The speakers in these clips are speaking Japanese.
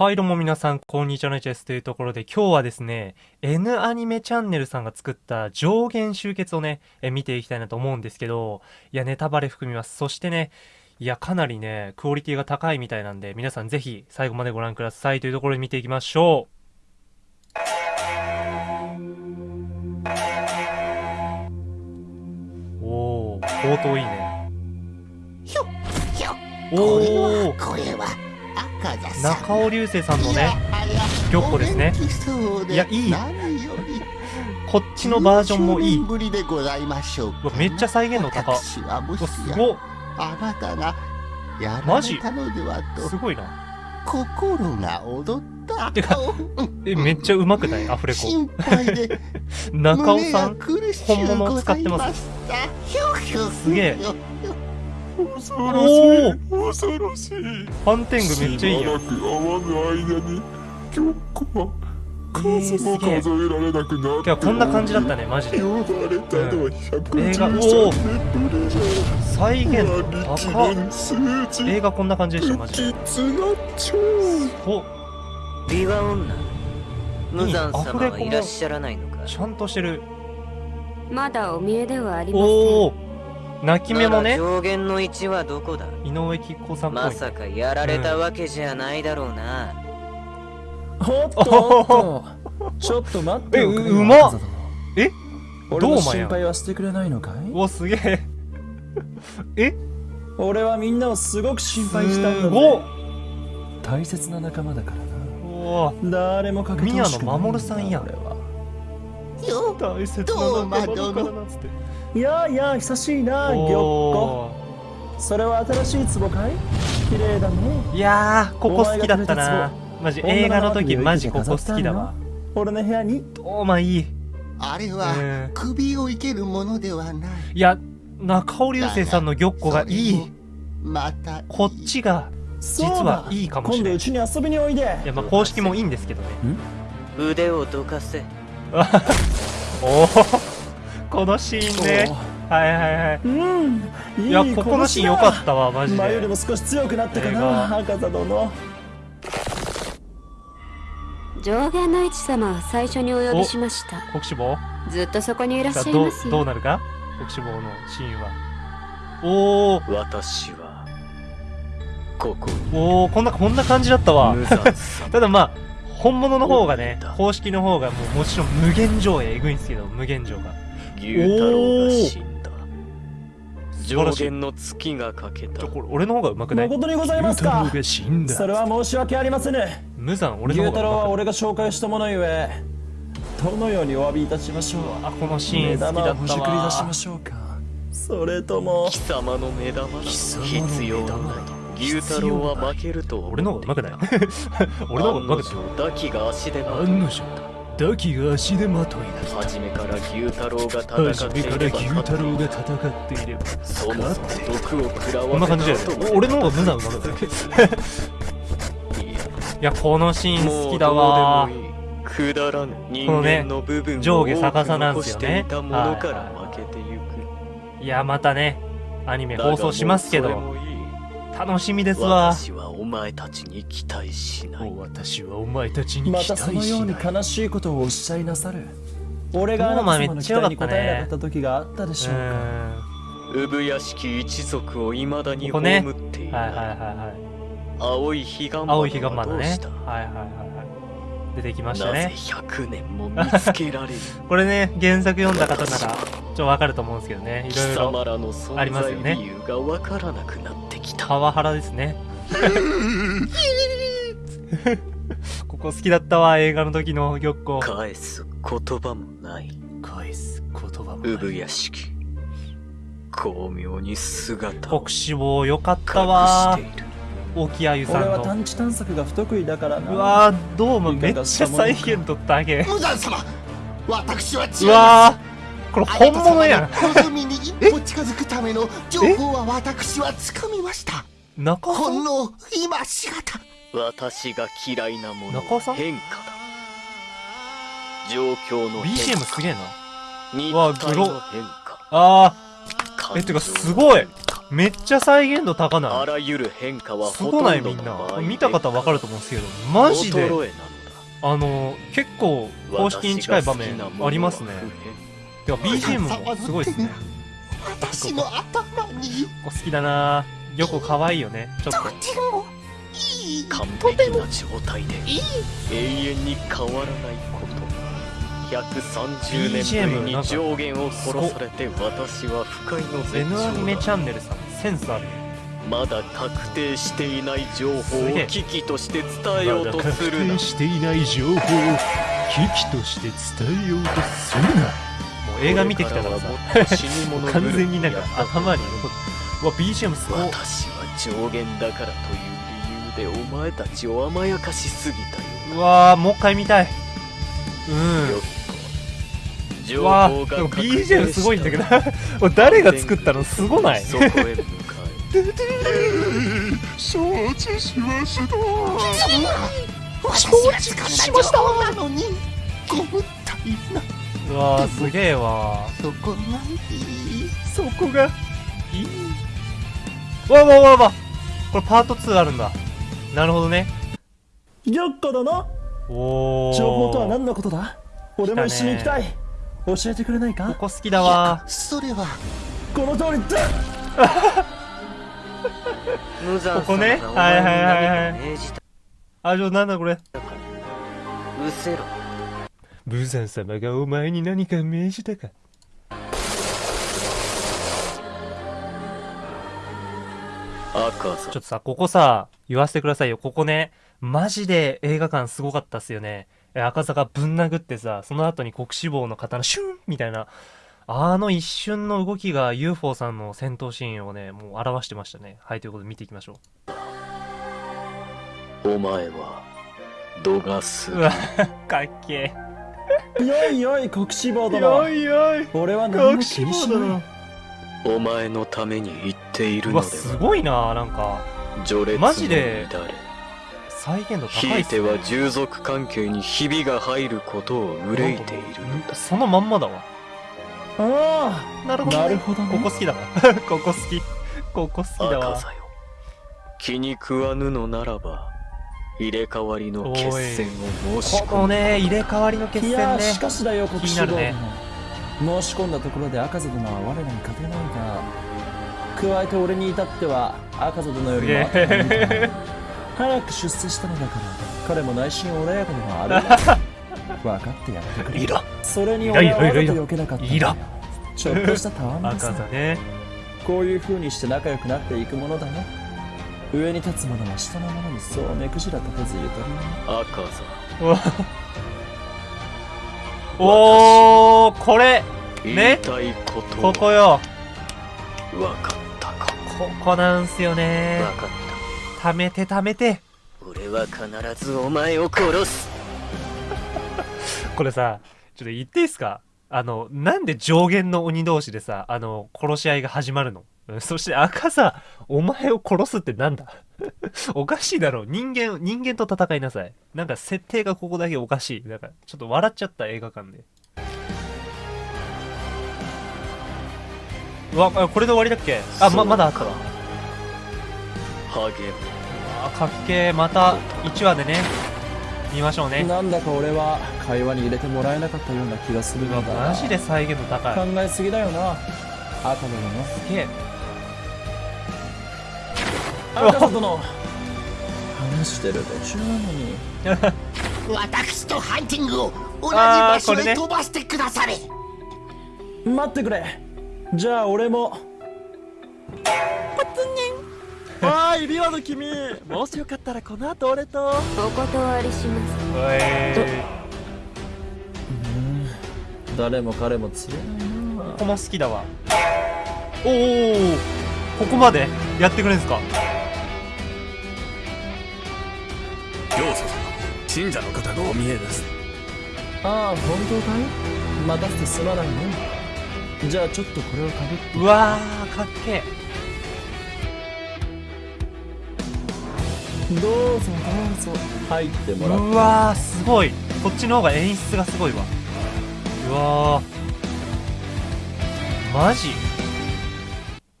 はい、どうも皆さん、こんにちは、のちです。というところで、今日はですね、N アニメチャンネルさんが作った上限集結をね、え見ていきたいなと思うんですけど、いや、ネタバレ含みます。そしてね、いや、かなりね、クオリティが高いみたいなんで、皆さんぜひ最後までご覧ください。というところで見ていきましょう。おー、冒頭いいね。ひょひょおこれーは、これは中尾流星さんのね、玉子ですね。いいやいい。こっちのバージョンもいい。めっちゃ再現度高。すやごっ。あなたがやらマジ？れたのではと。すごいな。心が踊った。てかえ、めっちゃうまくない？アフレコ。中尾さん本物を使ってます。すげえ恐おろしい恐ろしいファンテングめっちゃいいよ。しばらく会わぬ間に玉子は数も数えられなくなっててか、こんな感じだったね、マジで。呼ばれたのは映画113おー年ぶりじゃ再現映画こんな感じでした、マジで。お、美和女無惨様はいらっしゃらないのかちゃんとしてる。まだお見えではありません。おお泣き目もね、上限の1はどこだ？井上貴子さん。まさかやられたわけじゃないだろうな、おっと。おっと。ちょっと待ってえううまっ。えどうまやん。心配はしてくれないのかい？お、すげえ。え？俺はみんなをすごく心配したんだすごっ。ぜ大切な仲間だからな。誰もかけてほしくない宮野真守さんやん。俺は。よ大切どうな仲間だからどうなっつって。いやいや久しいな玉子おそれは新しい壺かい？綺麗だね。ーいやー、ここ好きだったな。マジ、映画の時マジここ好きだわ。俺の部屋に。おまいい。あれうはん。首を生けるものではない。いや、中尾流星さんの玉子がいい。またこっちが、実そうだ。はいいかもしれん。い。今度うちに遊びにおいで。や、まあ、公式もいいんですけどね。腕をどかせ。おおこのシーンね。はいはいはい。うんいいや、ここのシーン良かったわ、マジ前よりもで。少し強くなったかな赤座殿上限の一様は最初にお呼びしました。国志望ずっとそこにいらっしゃいどうますよ。どうなるか？国志望のシーンは。おお私はここにおおこんな、こんな感じだったわ。ただまあ、本物の方がね公式の方がもうもちろん無限上映えぐいんですけど、無限上が。牛太郎が死んだ。上。限の月がかけた。俺の方が上手くない。誠にございますか？死んそれは申し訳ありませぬ。無残、俺牛の方が上手くない。太郎は俺が紹介したものゆえどのようにお詫びいたしましょう。あ、このシーン好きだった目玉をほじくり出しわま。しょうか。それとも貴様の目玉だ。様の必要ない牛太郎は負けると俺の方が上手くない俺の方が上手くない案の定ダキが足で案の定ダキが足手まといだ初めから牛太郎が戦っていればが戦って。いればそもそも毒を食らわこんな感じだよね。俺の方が無残上手くないいや。いやこのシーン好きだわ。くだらぬ人このね間の部分を上下逆さなんですよね。多く残していい。やまたねアニメ放送しますけど楽しみですわ。私はお前たちに期待しない。私はお前たちにま期待たそのようにしない悲しいことをおっしゃいなさる。俺があなた様の期待に応えなかった時があったでしょうか。う産屋敷一族を未だに葬っている。ーんはいはいはいはい。青い彼岸花青い彼岸花ねはどうした？はいはいはいはい。出てきましたなぜね100年も見つけられる？これね原作読んだ方ならちょっとわかると思うんですけどね。い貴ろいろありますよね。在理由がわからなくなってきた。パワハラですね。ここ好きだったわ映画の時の玉子。返す言葉もない。返す言葉も産屋敷巧妙に姿を国志望よかっ隠たわ沖あゆさ俺は探知探索が不得意だからな。うわーどうもめっちゃ再現とったげ無惨様。私は違います。うわーこれ本物やん。望みに一歩近づくための情報は私はつかみました。中尾さん？ほんの今しがた。私が嫌いなもの中尾さん？は変化だ。状況の変 BGM 化。すげえな。肉わグロ。あ感えてかすごい。めっちゃ再現度高あない。らゆる変化はすごない。みんな。見た方わかると思うんですけどマジであの結構公式に近い場面ありますねてか BGM もすごいですね。私の頭に。ここ好きだな。よく可愛いよね。ちょっと。とてもいい。完璧な状態でいい永遠に変わらないこと。130 BGM 年ぶりに上限を殺されて私は不快の絶 N アニメチ頂ャンネルさんセンスあるまだ確定していない情報を危機として伝えようとするな。していない情報を危機として伝えようとするな映画見てきたからさ。完全になんか頭に残って。うわ BGM すごい。私は上限だからという理由でお前たちを甘やかしすぎたようわーもう一回見たい。うん。うわ報がーでも BGM すごいんだけど。誰が作ったのすごない。承知しました私が掴んだ情報なのにご無体なうわーすげえわそこがいい？そこが？いい？わわわわこれパート2あるんだ。なるほどね。よっこ殿おお情報とは何のことだ？俺も一緒に行きたい。教えてくれないか？ここ好きだわそれは。この通りだ。ここね？はいはいはいはい命じた。あじゃあなんだこれ？うせろブザン様がお前に何か命じたか。ちょっとさここさ言わせてくださいよ。ここねマジで映画館すごかったっすよね。え赤坂ぶん殴ってさその後に国志望の刀シュンみたいなあの一瞬の動きが UFO さんの戦闘シーンをねもう表してましたね。はいということで見ていきましょお前は度が過ぎううわかっけよいよい国志望え殿いよい。俺は何も気にしない。お前のために言っているうのでは。わすごいななんか。序列のマジで再現度高ひいいっすね。ては従属関係にひびが入ることを憂いているのだ。そのまんまだわ。あなるほど、なね、るほどね。ここ好きだわ。ここ好き。ここ好きだわ。気に食わぬのならば入れ替わりの決戦を申し込むこのね入れ替わりの決い戦ね。やしかしだよ国志望気になる殿申し込んだところで赤座殿は我らに勝てないが加えて俺に至っては赤座殿よりも後がいいから早く出世したのだから。彼も内心穏やかでもある。分かってやってくれ。いらそれに俺はわざと避けなかったいらちょっとしたたわみ赤さ座ね。こういう風にして仲良くなっていくものだよ上に立つ者は下の者にそう目くじら立てずゆとりな。赤座おおこれ。ね。ことここよ。分かったか。ここなんすよね。分かっ貯めて貯めて。た俺は必ずお前を殺す。これさちょっと言っていいっすか？あのなんで上限の鬼同士でさあの殺し合いが始まるの？うんそして赤さお前を殺すってなんだ？おかしいだろ。人間人間と戦いなさい。なんか設定がここだけおかしい。なんかちょっと笑っちゃった映画館で。うわあこれで終わりだっけ？あままだあったわ。あかっけー。また1話でね見ましょうね。なんだか俺は会話に入れてもらえなかったような気がするうわのだ。マジで再現度高い。考えすぎだよな。赤殿のすげえ赤座殿話してる途中なのに。私とハンティングを同じあー場所これねへ飛ばしてくだされ。待ってくれ。じゃあ俺も。あー指輪の君。もしよかったらこの後俺と。お断りします。おい。誰も彼も釣れないな。ここも好きだわ。おおここまでやってくれんすか？教祖様信者の方がお見えです。ああ本当かい？待たせてすまないね。じゃあちょっとこれをかぶって。うわーかっけどうぞどうぞ。入ってえもらって。うわーすごい。こっちの方が演出がすごいわ。うわー。マジ？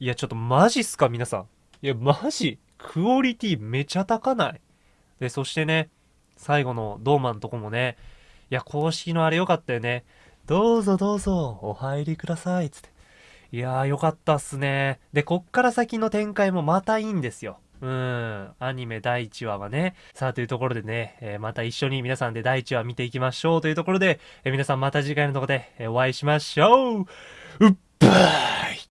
いや、ちょっとマジっすか、皆さん。いや、マジ？クオリティめちゃ高ない？で、そしてね、最後のドーマンとこもね、いや、公式のあれ良かったよね。どうぞどうぞ、お入りください、つって。いやー、良かったっすね。で、こっから先の展開もまたいいんですよ。うん。アニメ第1話はね。さあ、というところでね、えーまた一緒に皆さんで第1話見ていきましょうというところで、えー皆さんまた次回のところで、えお会いしましょううっばー